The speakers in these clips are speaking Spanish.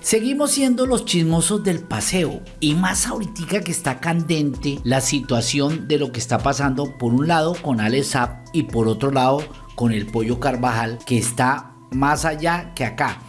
Seguimos siendo los chismosos del paseo y más ahorita que está candente la situación de lo que está pasando por un lado con Alex y por otro lado con el pollo Carvajal que está más allá que acá.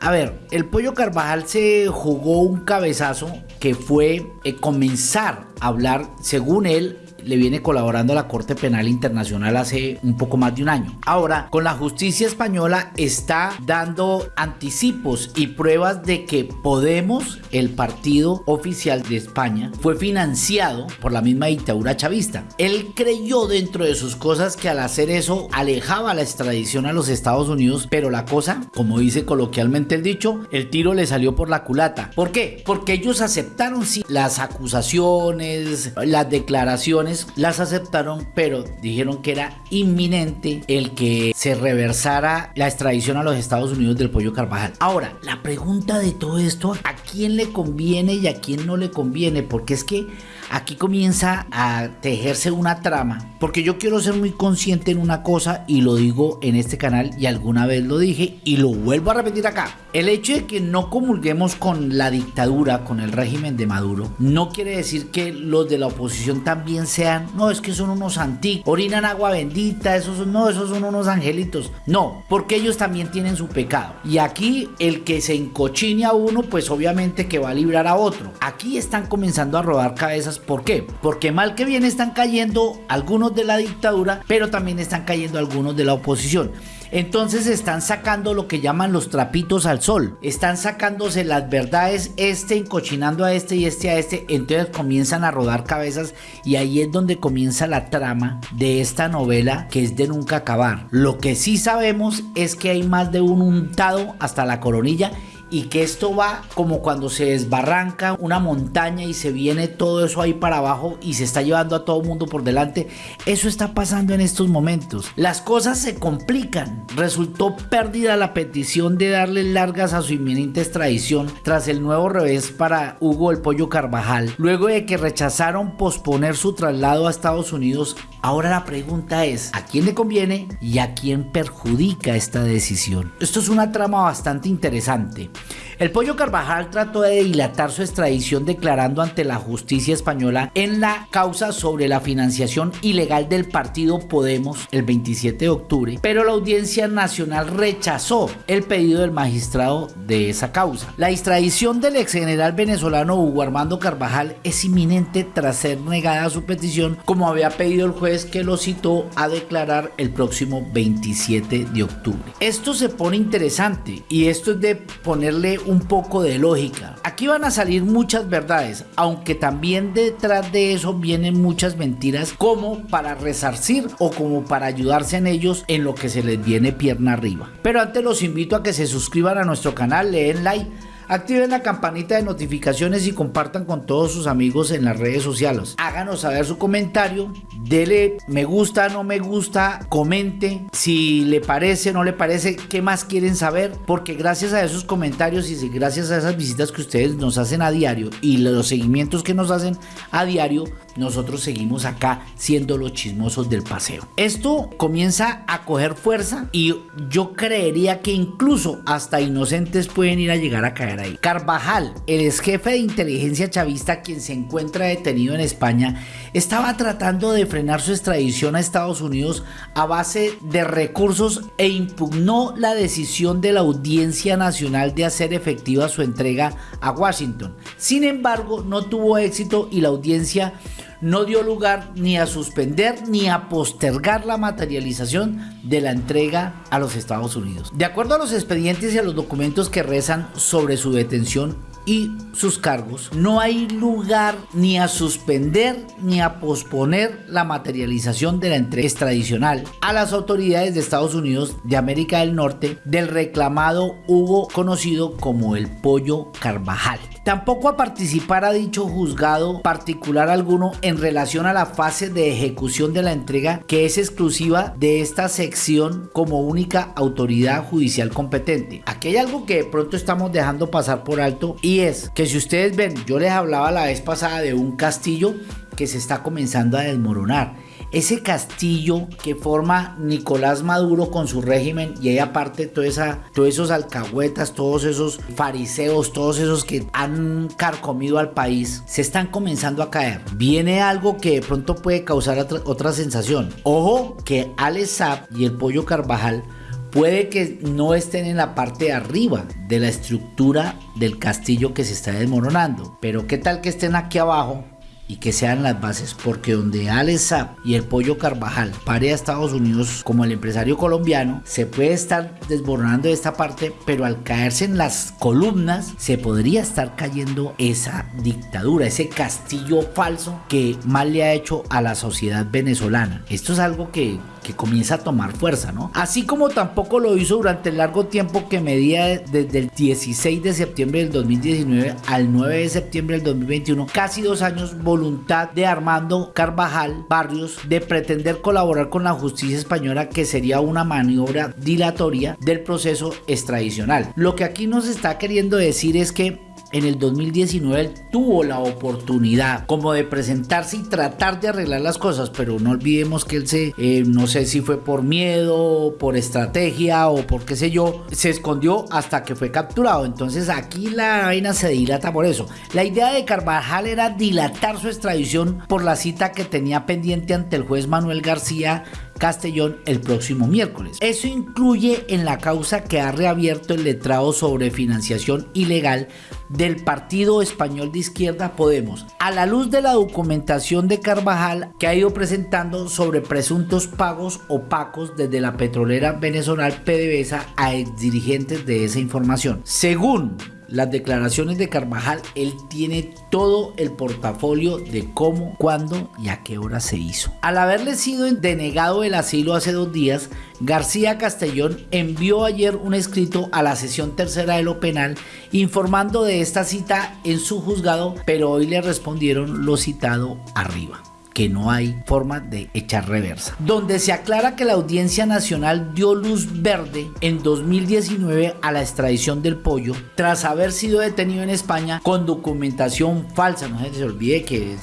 A ver, el pollo Carvajal se jugó un cabezazo que fue eh, comenzar a hablar, según él, le viene colaborando a la Corte Penal Internacional hace un poco más de un año. Ahora, con la justicia española está dando anticipos y pruebas de que Podemos, el partido oficial de España, fue financiado por la misma dictadura chavista. Él creyó dentro de sus cosas que al hacer eso alejaba la extradición a los Estados Unidos, pero la cosa, como dice coloquialmente el dicho, el tiro le salió por la culata. ¿Por qué? Porque ellos aceptaron sí las acusaciones, las declaraciones las aceptaron, pero dijeron que era inminente el que se reversara la extradición a los Estados Unidos del pollo Carvajal. Ahora, la pregunta de todo esto, ¿a quién le conviene y a quién no le conviene? Porque es que aquí comienza a tejerse una trama, porque yo quiero ser muy consciente en una cosa y lo digo en este canal y alguna vez lo dije y lo vuelvo a repetir acá. El hecho de que no comulguemos con la dictadura, con el régimen de Maduro, no quiere decir que los de la oposición también sean, no, es que son unos antiguos, orinan agua bendita, esos son, no, esos son unos angelitos. No, porque ellos también tienen su pecado. Y aquí el que se encochine a uno, pues obviamente que va a librar a otro. Aquí están comenzando a rodar cabezas ¿Por qué? Porque mal que bien están cayendo algunos de la dictadura, pero también están cayendo algunos de la oposición. Entonces están sacando lo que llaman los trapitos al sol. Están sacándose las verdades, este encochinando a este y este a este. Entonces comienzan a rodar cabezas y ahí es donde comienza la trama de esta novela que es de nunca acabar. Lo que sí sabemos es que hay más de un untado hasta la coronilla y que esto va como cuando se desbarranca una montaña y se viene todo eso ahí para abajo y se está llevando a todo el mundo por delante. Eso está pasando en estos momentos. Las cosas se complican. Resultó pérdida la petición de darle largas a su inminente extradición tras el nuevo revés para Hugo el Pollo Carvajal. Luego de que rechazaron posponer su traslado a Estados Unidos, ahora la pregunta es, ¿a quién le conviene y a quién perjudica esta decisión? Esto es una trama bastante interesante. El Pollo Carvajal trató de dilatar su extradición declarando ante la justicia española en la causa sobre la financiación ilegal del partido Podemos el 27 de octubre, pero la Audiencia Nacional rechazó el pedido del magistrado de esa causa. La extradición del ex general venezolano Hugo Armando Carvajal es inminente tras ser negada su petición como había pedido el juez que lo citó a declarar el próximo 27 de octubre. Esto se pone interesante y esto es de ponerle un poco de lógica. Aquí van a salir muchas verdades, aunque también detrás de eso vienen muchas mentiras como para resarcir o como para ayudarse en ellos en lo que se les viene pierna arriba. Pero antes los invito a que se suscriban a nuestro canal, le den like Activen la campanita de notificaciones y compartan con todos sus amigos en las redes sociales. Háganos saber su comentario, dele me gusta, no me gusta, comente si le parece, no le parece, qué más quieren saber, porque gracias a esos comentarios y gracias a esas visitas que ustedes nos hacen a diario y los seguimientos que nos hacen a diario, nosotros seguimos acá siendo los chismosos del paseo. Esto comienza a coger fuerza y yo creería que incluso hasta inocentes pueden ir a llegar a caer Carvajal, el ex jefe de inteligencia chavista quien se encuentra detenido en España, estaba tratando de frenar su extradición a Estados Unidos a base de recursos e impugnó la decisión de la Audiencia Nacional de hacer efectiva su entrega a Washington. Sin embargo, no tuvo éxito y la audiencia no dio lugar ni a suspender ni a postergar la materialización de la entrega a los Estados Unidos. De acuerdo a los expedientes y a los documentos que rezan sobre su detención, y sus cargos, no hay lugar ni a suspender ni a posponer la materialización de la entrega extradicional a las autoridades de Estados Unidos de América del Norte del reclamado Hugo conocido como el Pollo Carvajal. Tampoco a participar a dicho juzgado particular alguno en relación a la fase de ejecución de la entrega que es exclusiva de esta sección como única autoridad judicial competente. Aquí hay algo que de pronto estamos dejando pasar por alto y es que si ustedes ven, yo les hablaba la vez pasada de un castillo que se está comenzando a desmoronar ese castillo que forma Nicolás Maduro con su régimen y ahí aparte toda esa, todos esos alcahuetas, todos esos fariseos, todos esos que han carcomido al país, se están comenzando a caer. Viene algo que de pronto puede causar otra, sensación. Ojo que Alex y el Pollo Carvajal puede que no estén en la parte de arriba de la estructura del castillo que se está desmoronando, pero qué tal que estén aquí abajo y que sean las bases, porque donde Alex y el Pollo Carvajal pare a Estados Unidos como el empresario colombiano, se puede estar desmoronando esta parte, pero al caerse en las columnas, se podría estar cayendo esa dictadura, ese castillo falso que mal le ha hecho a la sociedad venezolana. Esto es algo que que comienza a tomar fuerza, ¿no? Así como tampoco lo hizo durante el largo tiempo que medía desde el 16 de septiembre del 2019 al 9 de septiembre del 2021, casi dos años voluntad de Armando Carvajal Barrios de pretender colaborar con la justicia española que sería una maniobra dilatoria del proceso extradicional. Lo que aquí nos está queriendo decir es que en el 2019 él tuvo la oportunidad como de presentarse y tratar de arreglar las cosas, pero no olvidemos que él se, eh, no sé si fue por miedo, por estrategia o por qué sé yo, se escondió hasta que fue capturado. Entonces aquí la vaina se dilata por eso. La idea de Carvajal era dilatar su extradición por la cita que tenía pendiente ante el juez Manuel García Castellón el próximo miércoles. Eso incluye en la causa que ha reabierto el letrado sobre financiación ilegal del partido español de izquierda Podemos, a la luz de la documentación de Carvajal que ha ido presentando sobre presuntos pagos opacos desde la petrolera venezolana PDVSA a exdirigentes de esa información. Según las declaraciones de Carvajal, él tiene todo el portafolio de cómo, cuándo y a qué hora se hizo. Al haberle sido denegado el asilo hace dos días, García Castellón envió ayer un escrito a la sesión tercera de lo penal informando de esta cita en su juzgado, pero hoy le respondieron lo citado arriba que no hay forma de echar reversa. Donde se aclara que la Audiencia Nacional dio luz verde en 2019 a la extradición del pollo tras haber sido detenido en España con documentación falsa. No se olvide que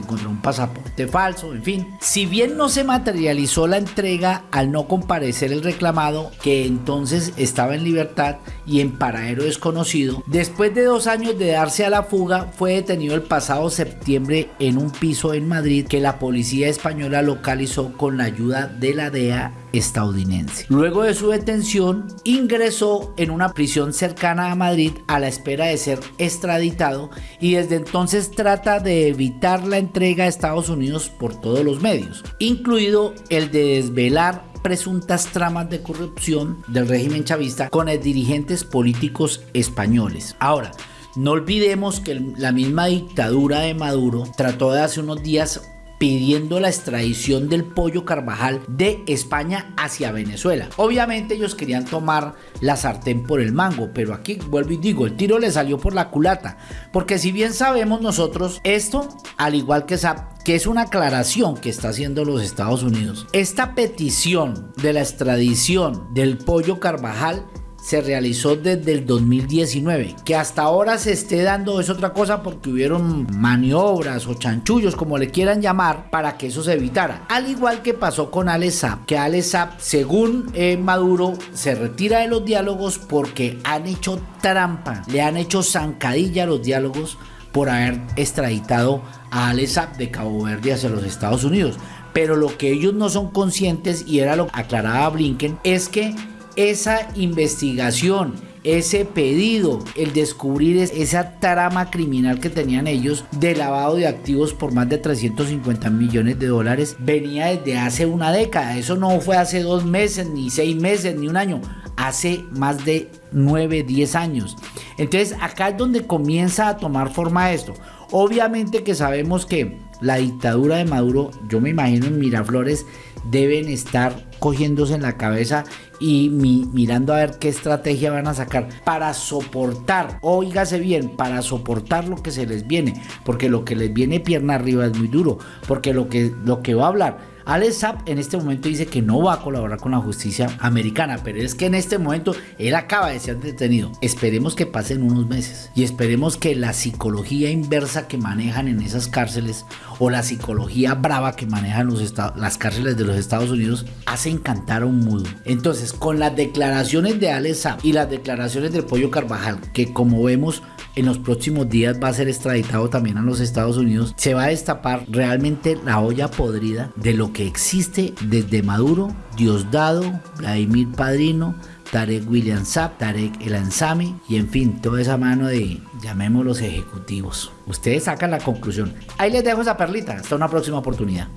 encontró un pasaporte falso, en fin. Si bien no se materializó la entrega al no comparecer el reclamado, que entonces estaba en libertad y en paradero desconocido, después de dos años de darse a la fuga, fue detenido el pasado septiembre en un piso en Madrid que la policía española localizó con la ayuda de la DEA estadounidense. Luego de su detención, ingresó en una prisión cercana a Madrid a la espera de ser extraditado y desde entonces trata de evitar la entrega a Estados Unidos por todos los medios, incluido el de desvelar presuntas tramas de corrupción del régimen chavista con dirigentes políticos españoles. Ahora, no olvidemos que la misma dictadura de Maduro trató de hace unos días pidiendo la extradición del pollo Carvajal de España hacia Venezuela. Obviamente ellos querían tomar la sartén por el mango, pero aquí vuelvo y digo, el tiro le salió por la culata, porque si bien sabemos nosotros esto, al igual que SAP, que es una aclaración que está haciendo los Estados Unidos, esta petición de la extradición del pollo Carvajal se realizó desde el 2019. Que hasta ahora se esté dando es otra cosa porque hubieron maniobras o chanchullos, como le quieran llamar, para que eso se evitara. Al igual que pasó con Alesap, que Alesap, según eh, Maduro, se retira de los diálogos porque han hecho trampa, le han hecho zancadilla a los diálogos por haber extraditado a Alesap de Cabo Verde hacia los Estados Unidos. Pero lo que ellos no son conscientes, y era lo que aclaraba Blinken, es que esa investigación, ese pedido, el descubrir esa trama criminal que tenían ellos de lavado de activos por más de 350 millones de dólares, venía desde hace una década. Eso no fue hace dos meses, ni seis meses, ni un año. Hace más de 9, 10 años. Entonces acá es donde comienza a tomar forma esto. Obviamente que sabemos que la dictadura de Maduro, yo me imagino en Miraflores, deben estar cogiéndose en la cabeza y mirando a ver qué estrategia van a sacar para soportar, oígase bien, para soportar lo que se les viene, porque lo que les viene pierna arriba es muy duro, porque lo que, lo que va a hablar Alex Saab en este momento dice que no va a colaborar con la justicia americana, pero es que en este momento él acaba de ser detenido. Esperemos que pasen unos meses y esperemos que la psicología inversa que manejan en esas cárceles o la psicología brava que manejan las cárceles de los Estados Unidos hacen cantar a un mudo. Entonces, con las declaraciones de Alex y las declaraciones del Pollo Carvajal, que como vemos en los próximos días va a ser extraditado también a los Estados Unidos, se va a destapar realmente la olla podrida de lo que existe desde Maduro, Diosdado, Vladimir Padrino, Tarek William Saab, Tarek El Ansami y en fin, toda esa mano de, llamémoslos ejecutivos. Ustedes sacan la conclusión. Ahí les dejo esa perlita. Hasta una próxima oportunidad.